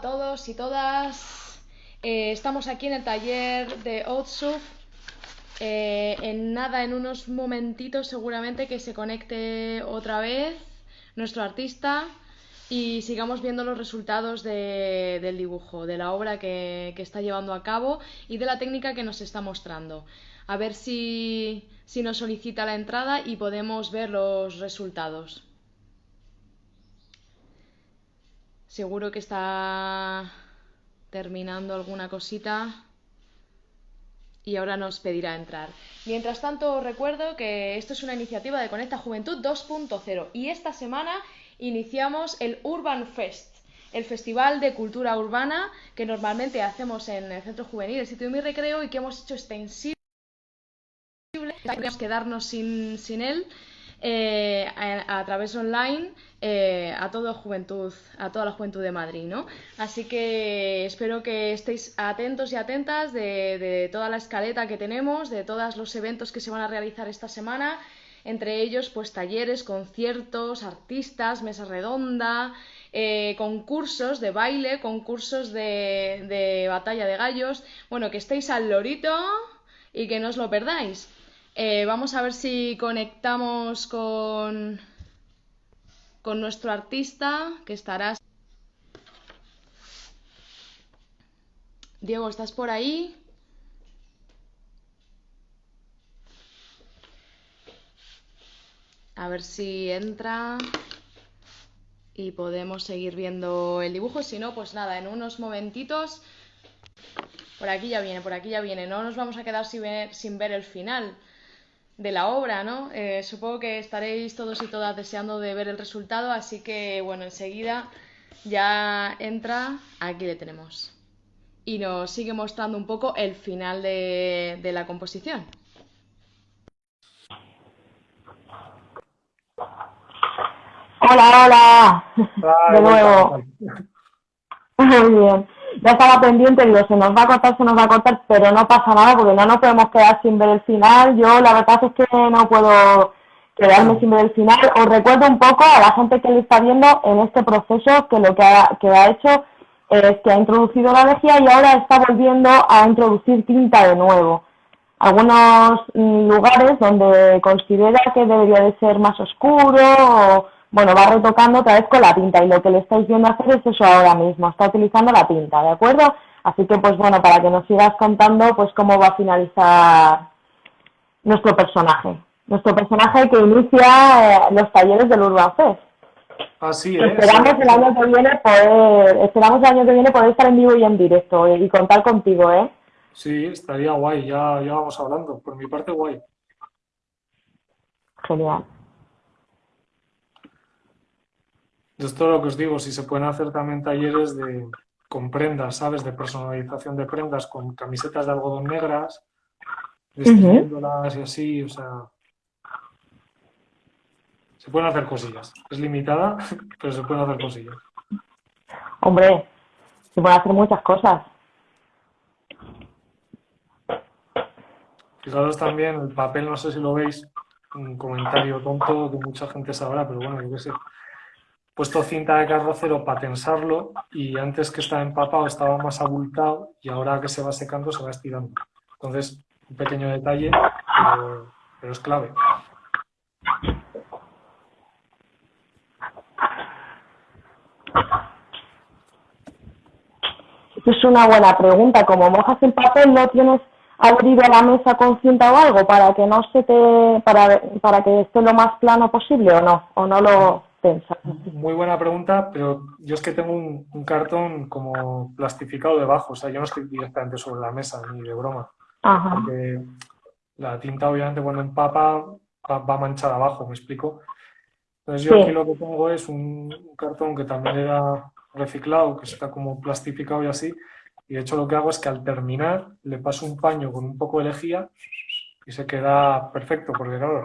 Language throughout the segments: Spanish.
A todos y todas. Eh, estamos aquí en el taller de Outsuf. Eh, en nada, en unos momentitos seguramente que se conecte otra vez nuestro artista y sigamos viendo los resultados del dibujo, de la obra que, está llevando a cabo y de la técnica que nos está mostrando. A ver si nos solicita la entrada y podemos ver los resultados. Seguro que está terminando alguna cosita y ahora nos pedirá entrar. Mientras tanto, os recuerdo que esto es una iniciativa de Conecta Juventud 2.0 y esta semana iniciamos el Urban Fest, el festival de cultura urbana que normalmente hacemos en el Centro Juvenil, el sitio de mi recreo y que hemos hecho extensible. quedarnos sin, sin él eh, a, través online eh, a toda juventud, a toda la juventud de Madrid, ¿no? Así que espero que estéis atentos y atentas de, toda la escaleta que tenemos, de todos los eventos que se van a realizar esta semana, entre ellos pues talleres, conciertos, artistas, mesa redonda, eh, concursos de baile, concursos de batalla de gallos, bueno, que estéis al lorito y que no os lo perdáis. Eh, vamos a ver si conectamos con, con nuestro artista, que estará... Diego, ¿estás por ahí? A ver si entra y podemos seguir viendo el dibujo. Si no, pues nada, en unos momentitos... Por aquí ya viene, por aquí ya viene. No nos vamos a quedar sin ver, sin ver el final de la obra, ¿no? Eh, supongo que estaréis todos y todas deseando de ver el resultado, así que bueno, enseguida ya entra, aquí le tenemos. Y nos sigue mostrando un poco el final de, de la composición. Hola, hola. de nuevo. Muy bien ya estaba pendiente, digo, se nos va a cortar, se nos va a cortar, pero no pasa nada porque no nos podemos quedar sin ver el final. Yo la verdad es que no puedo quedarme sin ver el final. Os recuerdo un poco a la gente que le está viendo en este proceso que lo que ha, que ha hecho es que ha introducido la lejía y ahora está volviendo a introducir tinta de nuevo. Algunos mm, lugares donde considera que debería de ser más oscuro o bueno, va retocando otra vez con la tinta y lo que le estáis viendo hacer es eso ahora mismo, está utilizando la tinta, ¿de acuerdo? Así que, pues bueno, para que nos sigas contando, pues cómo va a finalizar nuestro personaje. Nuestro personaje que inicia eh, los talleres del Urban Fest. Así es. Esperamos el año que viene poder, esperamos el año que viene poder estar en vivo y en directo y contar contigo, ¿eh? Sí, estaría guay, ya, ya vamos hablando. Por mi parte, guay. Genial. Esto es lo que os digo, si se pueden hacer también talleres de, con prendas, ¿sabes? De personalización de prendas, con camisetas de algodón negras, distribuyéndolas y así, o sea... Se pueden hacer cosillas. Es limitada, pero se pueden hacer cosillas. Hombre, se pueden hacer muchas cosas. Fijaros también, el papel, no sé si lo veis, un comentario tonto que mucha gente sabrá, pero bueno, yo qué sé puesto cinta de carrocero para tensarlo y antes que estaba empapado estaba más abultado y ahora que se va secando se va estirando. Entonces, un pequeño detalle, pero, es clave. Es una buena pregunta. Como mojas el papel, ¿no tienes abrido la mesa con cinta o algo para que no se te, para, para que esté lo más plano posible o no? ¿O no lo muy buena pregunta, pero yo es que tengo un, cartón como plastificado debajo, o sea, yo no estoy directamente sobre la mesa, ni de broma. Porque la tinta, obviamente, cuando empapa, va, manchada abajo, ¿me explico? Entonces yo aquí lo que pongo es un, cartón que también era reciclado, que está como plastificado y así, y de hecho lo que hago es que al terminar le paso un paño con un poco de lejía y se queda perfecto, porque claro,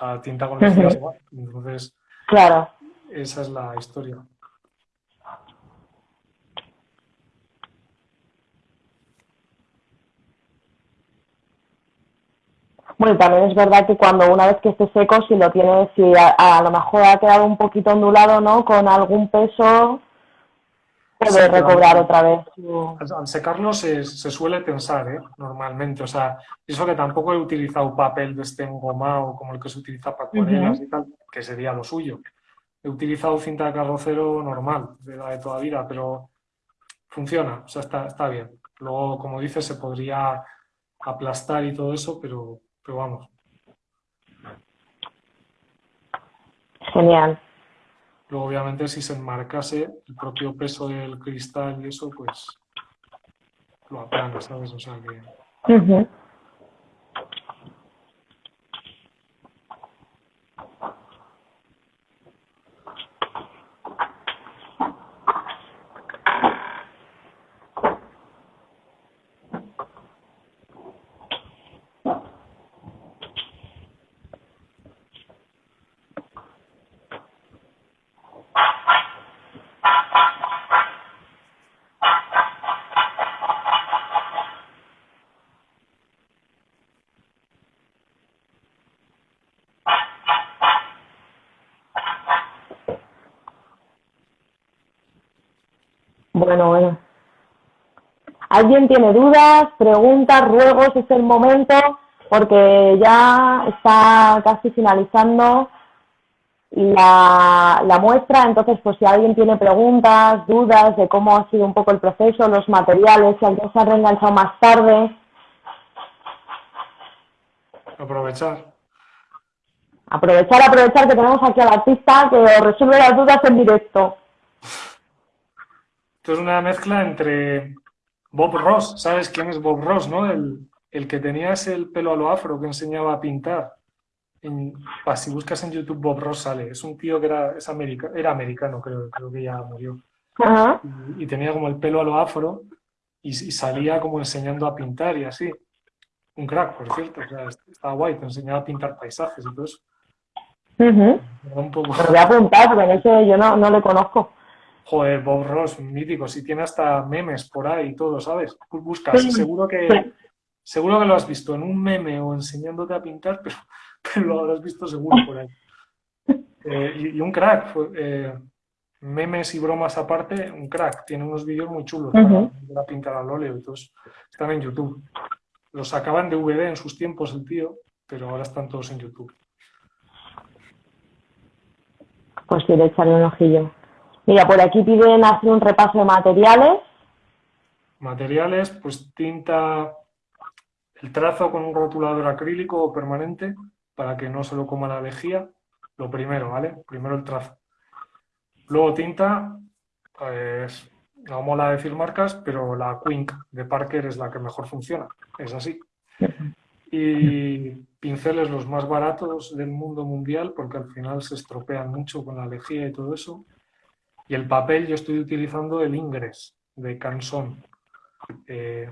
la tinta con lejía se va. Entonces, Claro. Esa es la historia. Bueno, también es verdad que cuando una vez que esté seco, si lo tienes, si a, lo mejor ha quedado un poquito ondulado, ¿no? Con algún peso, puede recobrar otra vez. Al, secarlo se, suele tensar, ¿eh? normalmente. O sea, eso que tampoco he utilizado papel de este engomado como el que se utiliza para acuarelas y tal, que sería lo suyo. He utilizado cinta de carrocero normal, de la de toda vida, pero funciona, o sea, está, está bien. Luego, como dices, se podría aplastar y todo eso, pero, pero vamos. Genial. Luego, obviamente, si se enmarcase el propio peso del cristal y eso, pues lo aplana, ¿sabes? O sea que... Bueno, bueno. ¿Alguien tiene dudas, preguntas, ruegos? Es el momento porque ya está casi finalizando la, la, muestra, entonces pues si alguien tiene preguntas, dudas de cómo ha sido un poco el proceso, los materiales, si alguien se ha reenganchado más tarde. Aprovechar. Aprovechar, aprovechar que tenemos aquí al artista que resuelve las dudas en directo es una mezcla entre Bob Ross, ¿sabes quién es Bob Ross, no? El, que tenía ese el pelo a lo afro que enseñaba a pintar. si buscas en YouTube Bob Ross sale. Es un tío que era, es era americano, creo, creo que ya murió. y, tenía como el pelo a lo afro y, salía como enseñando a pintar y así. Un crack, por cierto. estaba guay, te enseñaba a pintar paisajes y todo eso. un poco... voy a apuntar porque ese yo no, no le conozco. Joder, Bob Ross, mítico, si tiene hasta memes por ahí y todo, ¿sabes? Buscas, seguro que seguro que lo has visto en un meme o enseñándote a pintar, pero, pero lo habrás visto seguro por ahí. Eh, y, un crack, eh, memes y bromas aparte, un crack, tiene unos vídeos muy chulos para, pintar al óleo y todos están en YouTube. Los sacaban de VD en sus tiempos el tío, pero ahora están todos en YouTube. Pues sí, echarle un ojillo. Mira, por aquí piden hacer un repaso de materiales. Materiales, pues tinta, el trazo con un rotulador acrílico o permanente para que no se lo coma la lejía. Lo primero, ¿vale? Primero el trazo. Luego tinta, pues no mola decir marcas, pero la Quink de Parker es la que mejor funciona. Es así. Y pinceles los más baratos del mundo mundial porque al final se estropean mucho con la lejía y todo eso. Y el papel yo estoy utilizando el Ingres de Canson. Eh,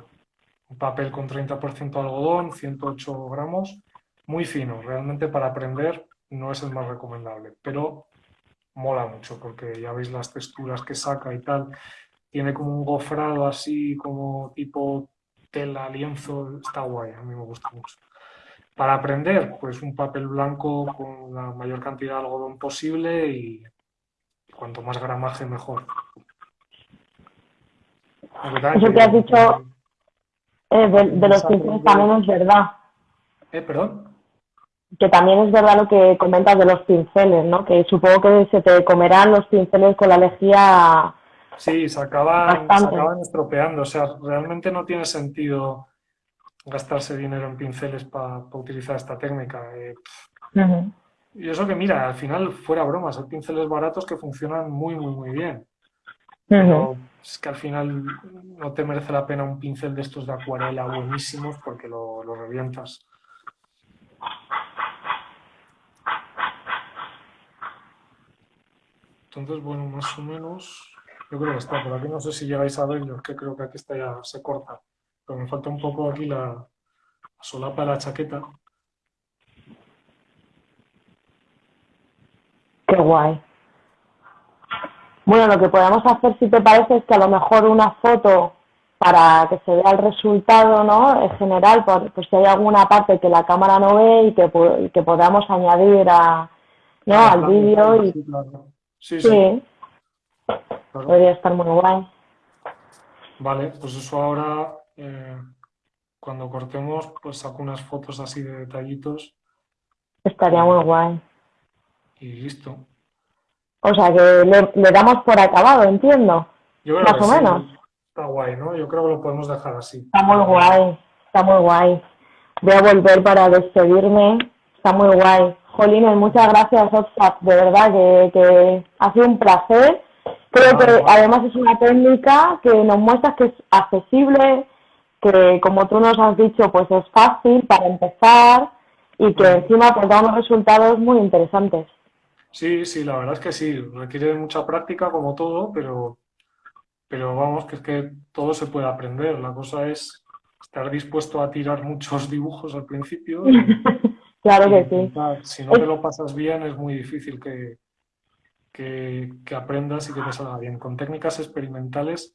un papel con 30% algodón, 108 gramos, muy fino. Realmente para aprender no es el más recomendable, pero mola mucho porque ya veis las texturas que saca y tal. Tiene como un gofrado así, como tipo tela, lienzo, está guay, a mí me gusta mucho. Para aprender, pues un papel blanco con la mayor cantidad de algodón posible y cuanto más gramaje mejor. Eso que has dicho eh, de, los pinceles también es verdad. ¿Eh, perdón? Que también es verdad lo que comentas de los pinceles, ¿no? Que supongo que se te comerán los pinceles con la lejía. Sí, se acaban, acaban estropeando. O sea, realmente no tiene sentido gastarse dinero en pinceles para utilizar esta técnica. Eh, y eso que mira, al final, fuera bromas, hay pinceles baratos que funcionan muy, muy, muy bien. Pero es que al final no te merece la pena un pincel de estos de acuarela buenísimos porque lo, lo revientas. Entonces, bueno, más o menos, yo creo que está por aquí. No sé si llegáis a verlo, que creo que aquí está ya, se corta. Pero me falta un poco aquí la, la solapa de la chaqueta. Qué guay. Bueno, lo que podemos hacer, si te parece, es que a lo mejor una foto para que se vea el resultado, ¿no? En general, por, pues si hay alguna parte que la cámara no ve y que, que podamos añadir a, ¿no? al vídeo. Y... Sí, sí. Podría estar muy guay. Vale, pues eso ahora, eh, cuando cortemos, pues saco unas fotos así de detallitos. Estaría muy guay. Y listo. O sea que le, damos por acabado, entiendo. Yo Más o menos. Está guay, ¿no? Yo creo que lo podemos dejar así. Está muy guay, está muy guay. Voy a volver para despedirme. Está muy guay. Jolines, muchas gracias, Oxfam. De verdad que, que ha sido un placer. Creo que además es una técnica que nos muestra que es accesible, que como tú nos has dicho, pues es fácil para empezar y que encima pues da unos resultados muy interesantes. Sí, sí, la verdad es que sí, requiere mucha práctica como todo, pero, pero vamos, que es que todo se puede aprender. La cosa es estar dispuesto a tirar muchos dibujos al principio. claro que sí. Si no te lo pasas bien, es muy difícil que, que, que, aprendas y que te salga bien. Con técnicas experimentales,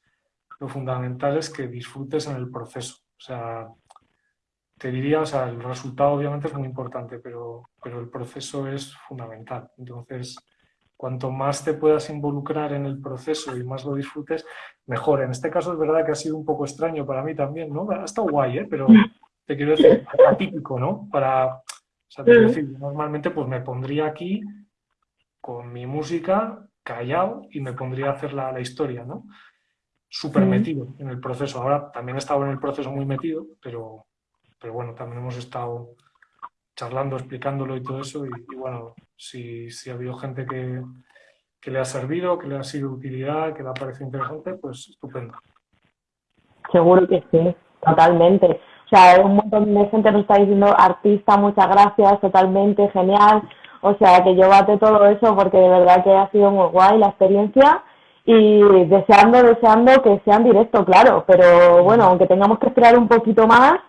lo fundamental es que disfrutes en el proceso. O sea, te diría, o sea, el resultado obviamente es muy importante, pero, pero el proceso es fundamental. Entonces, cuanto más te puedas involucrar en el proceso y más lo disfrutes, mejor. En este caso es verdad que ha sido un poco extraño para mí también, ¿no? Ha estado guay, ¿eh? Pero te quiero decir, atípico, ¿no? Para, o sea, te quiero decir, normalmente pues me pondría aquí con mi música, callado, y me pondría a hacer la, la historia, ¿no? Súper metido en el proceso. Ahora también he estado en el proceso muy metido, pero, pero bueno, también hemos estado charlando, explicándolo y todo eso, y, bueno, si, si, ha habido gente que, que, le ha servido, que le ha sido de utilidad, que le ha parecido interesante, pues estupendo. Seguro que sí, totalmente. O sea, un montón de gente nos está diciendo, artista, muchas gracias, totalmente, genial. O sea, que yo bate todo eso porque de verdad que ha sido muy guay la experiencia y deseando, deseando que sean directo, claro, pero bueno, aunque tengamos que esperar un poquito más,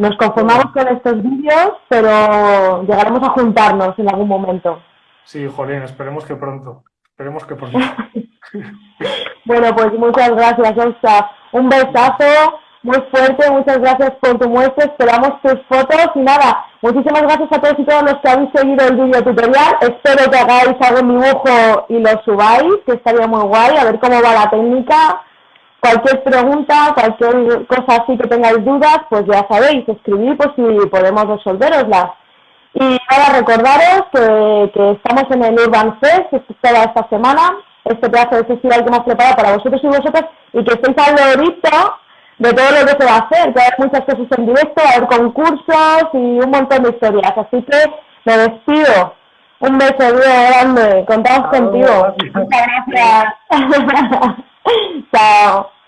nos conformamos con estos vídeos, pero llegaremos a juntarnos en algún momento. Sí, Jolín, esperemos que pronto. Esperemos que pronto. bueno, pues muchas gracias, Elsa. Un besazo muy fuerte, muchas gracias por tu muestra, esperamos tus fotos y nada, muchísimas gracias a todos y todas los que habéis seguido el vídeo tutorial, espero que hagáis algún dibujo y lo subáis, que estaría muy guay, a ver cómo va la técnica Cualquier pregunta, cualquier cosa así que tengáis dudas, pues ya sabéis, escribid pues si podemos resolveroslas. Y nada, recordaros que, que, estamos en el Urban Fest, toda esta semana, este pedazo de festival que hemos preparado para vosotros y vosotras, y que estéis al lorito de todo lo que se va a hacer, que hay muchas cosas en directo, va a haber concursos y un montón de historias. Así que me despido. Un beso, grande. Contamos contigo. Muchas gracias. 早。